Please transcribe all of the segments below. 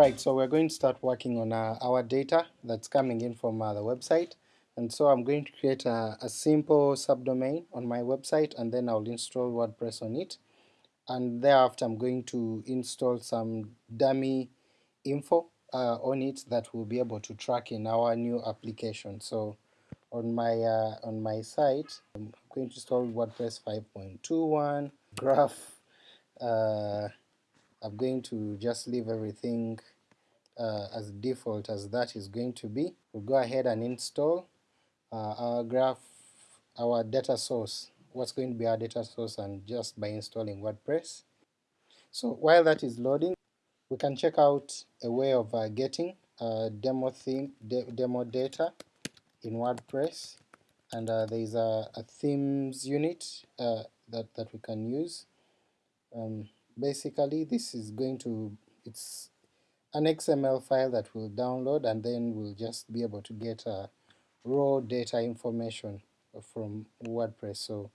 Alright, so we're going to start working on uh, our data that's coming in from uh, the website and so I'm going to create a, a, simple subdomain on my website and then I'll install WordPress on it and thereafter I'm going to install some dummy info uh, on it that we'll be able to track in our new application. So on my uh, on my site I'm going to install WordPress 5.21 graph uh, I'm going to just leave everything uh, as default as that is going to be. We'll go ahead and install uh, our graph, our data source, what's going to be our data source and just by installing WordPress. So while that is loading, we can check out a way of uh, getting uh, demo theme, de demo data in WordPress, and uh, there is a, a, themes unit uh, that that we can use. Um, basically this is going to, it's an XML file that we'll download and then we'll just be able to get uh, raw data information from WordPress. So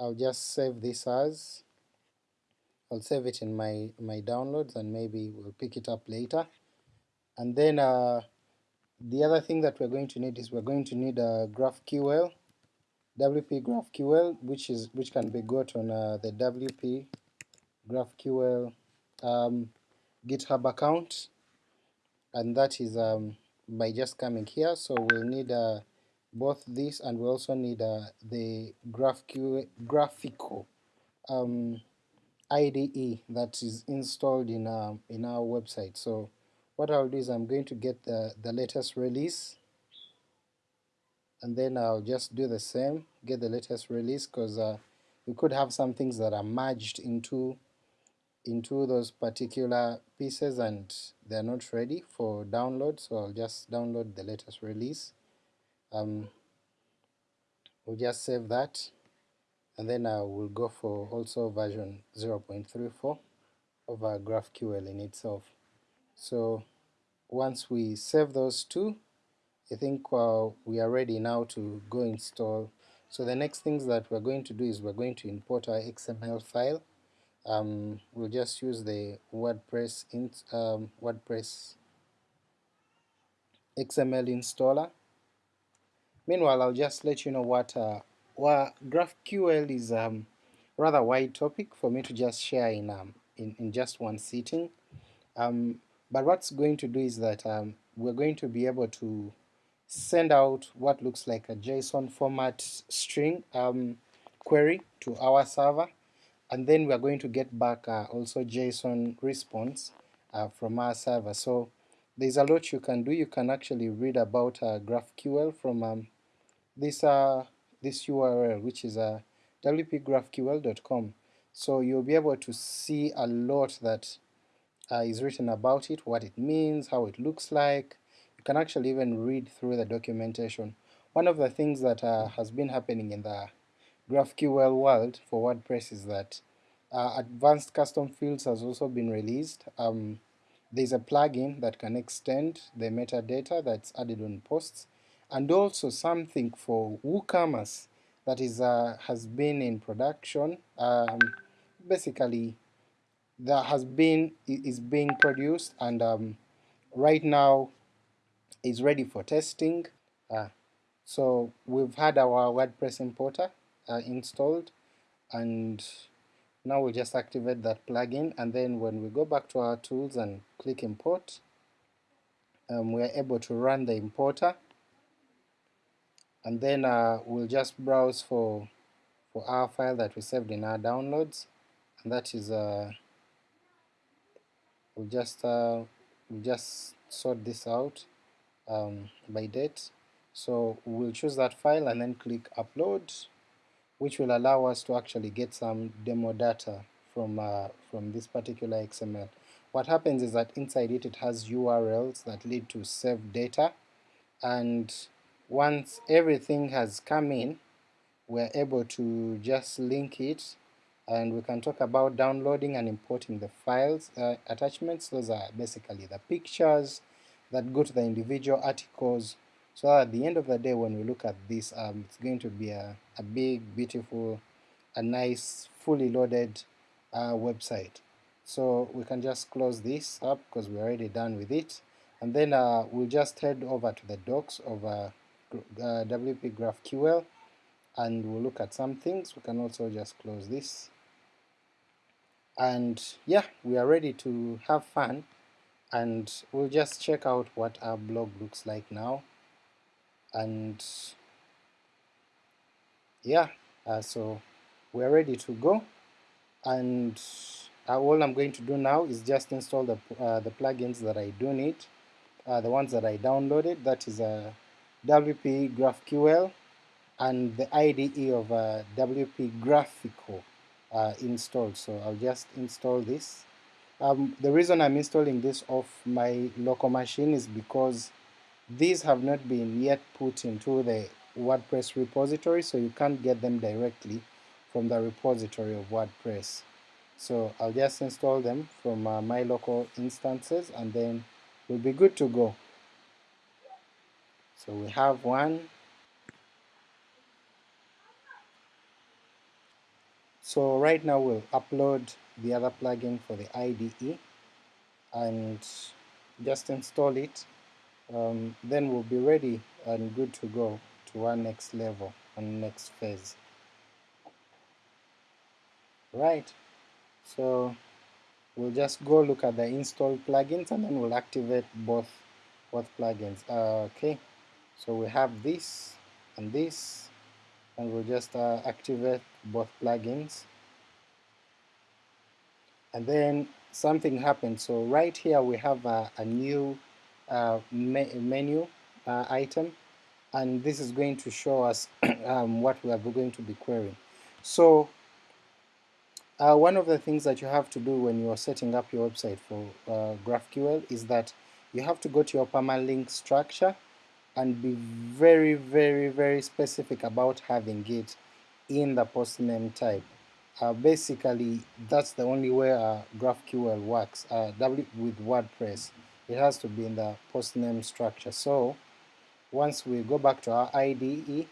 I'll just save this as, I'll save it in my, my downloads and maybe we'll pick it up later. And then uh, the other thing that we're going to need is we're going to need a GraphQL, WP GraphQL, which is which can be got on uh, the WP GraphQL um, GitHub account, and that is um, by just coming here. So we'll need uh, both this and we also need uh, the GraphQL GraphiQL um, IDE that is installed in our, in our website. So what I'll do is I'm going to get the, the latest release and then I'll just do the same, get the latest release because uh, we could have some things that are merged into into those particular pieces and they're not ready for download, so I'll just download the latest release. Um, we'll just save that and then I will go for also version 0.34 of our GraphQL in itself. So once we save those two, I think uh, we are ready now to go install. So the next things that we're going to do is we're going to import our XML file um, we'll just use the WordPress int, um, WordPress XML installer. Meanwhile, I'll just let you know what uh, GraphQL is um, rather wide topic for me to just share in um, in, in just one sitting. Um, but what's going to do is that um, we're going to be able to send out what looks like a JSON format string um, query to our server and then we are going to get back uh, also JSON response uh, from our server. So there's a lot you can do. You can actually read about uh, GraphQL from um, this uh, this URL, which is uh, wpgraphql.com. So you'll be able to see a lot that uh, is written about it, what it means, how it looks like. You can actually even read through the documentation. One of the things that uh, has been happening in the GraphQL world for WordPress is that uh, advanced custom fields has also been released. Um, there's a plugin that can extend the metadata that's added on posts, and also something for WooCommerce that is uh, has been in production. Um, basically, that has been is being produced and um, right now is ready for testing. Uh, so we've had our WordPress importer uh, installed. And now we'll just activate that plugin. And then when we go back to our tools and click import um, we are able to run the importer. And then uh, we'll just browse for for our file that we saved in our downloads. And that is uh, we'll just uh, we'll just sort this out um, by date. So we'll choose that file and then click upload which will allow us to actually get some demo data from, uh, from this particular XML. What happens is that inside it it has URLs that lead to save data. And once everything has come in we're able to just link it. And we can talk about downloading and importing the files uh, attachments. Those are basically the pictures that go to the individual articles so at the end of the day when we look at this um, it's going to be a, a big beautiful a nice fully loaded uh, website So we can just close this up because we're already done with it, and then uh, we'll just head over to the docs of uh, uh, WP GraphQL and we'll look at some things. We can also just close this. And yeah, we are ready to have fun and we'll just check out what our blog looks like now. And yeah, uh, so we're ready to go and uh, all I'm going to do now is just install the, uh, the plugins that I do need, uh, the ones that I downloaded, that is a WP GraphQL and the IDE of uh, WP GraphiQL uh, installed. So I'll just install this. Um, the reason I'm installing this off my local machine is because these have not been yet put into the WordPress repository, so you can't get them directly from the repository of WordPress. So I'll just install them from uh, my local instances and then we'll be good to go. So we have one. So right now we'll upload the other plugin for the IDE and just install it. Um, then we'll be ready and good to go to our next level and next phase. Right, so we'll just go look at the install plugins and then we'll activate both both plugins. Uh, okay, so we have this and this and we'll just uh, activate both plugins and then something happened so right here we have a, a new me menu item and this is going to show us um, what we are going to be querying so uh, one of the things that you have to do when you are setting up your website for uh, GraphQL is that you have to go to your permalink structure and be very very very specific about having it in the post name type. Uh, basically that's the only way uh, GraphQL works uh, with WordPress. It has to be in the post name structure. So once we go back to our IDE,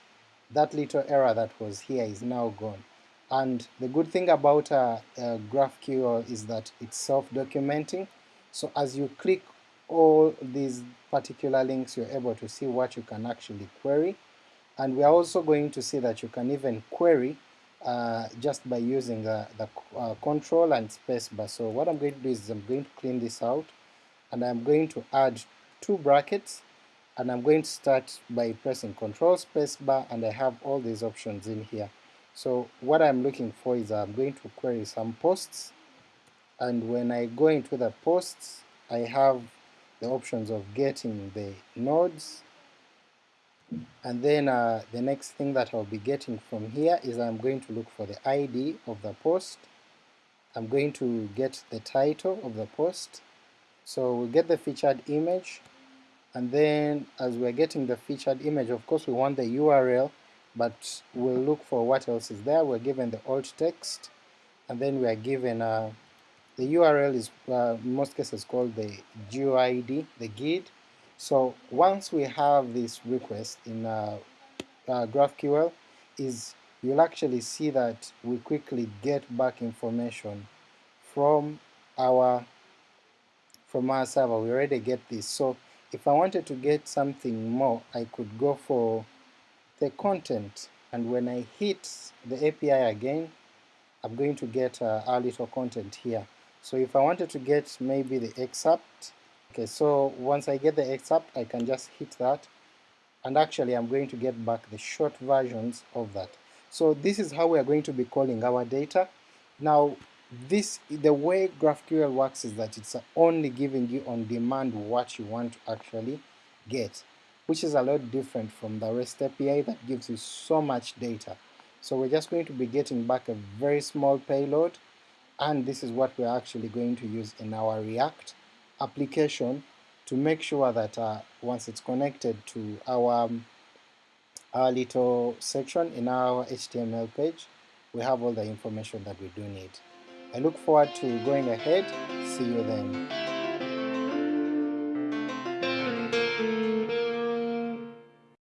that little error that was here is now gone. And the good thing about uh, uh, GraphQL is that it's self-documenting. So as you click all these particular links, you're able to see what you can actually query. And we are also going to see that you can even query uh, just by using the, the uh, control and spacebar. So what I'm going to do is I'm going to clean this out and I'm going to add two brackets and I'm going to start by pressing control spacebar and I have all these options in here. So what I'm looking for is I'm going to query some posts and when I go into the posts I have the options of getting the nodes. And then uh, the next thing that I'll be getting from here is I'm going to look for the ID of the post. I'm going to get the title of the post so we'll get the featured image and then as we're getting the featured image of course we want the URL but we'll look for what else is there we're given the alt text and then we are given uh, the URL is uh, in most cases called the GUID, the GUID. So once we have this request in uh, uh, GraphQL, is you'll actually see that we quickly get back information from our from our server. We already get this. So if I wanted to get something more, I could go for the content, and when I hit the API again, I'm going to get uh, our little content here. So if I wanted to get maybe the excerpt, okay, so once I get the excerpt, I can just hit that, and actually I'm going to get back the short versions of that. So this is how we are going to be calling our data. Now this the way GraphQL works is that it's only giving you on demand what you want to actually get, which is a lot different from the REST API that gives you so much data. So we're just going to be getting back a very small payload and this is what we're actually going to use in our React application to make sure that uh, once it's connected to our, um, our little section in our HTML page, we have all the information that we do need. I look forward to going ahead. See you then.